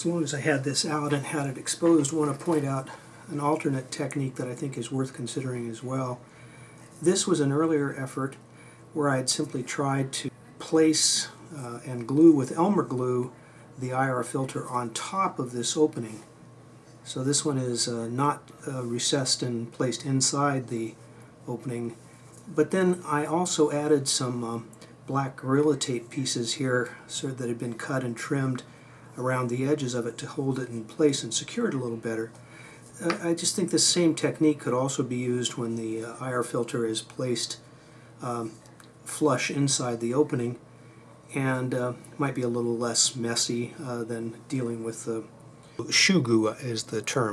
As long as I had this out and had it exposed, I want to point out an alternate technique that I think is worth considering as well. This was an earlier effort where I had simply tried to place uh, and glue with Elmer glue the IR filter on top of this opening. So this one is uh, not uh, recessed and placed inside the opening. But then I also added some um, black Gorilla Tape pieces here so that had been cut and trimmed around the edges of it to hold it in place and secure it a little better. Uh, I just think the same technique could also be used when the uh, IR filter is placed um, flush inside the opening and uh, might be a little less messy uh, than dealing with the goo is the term.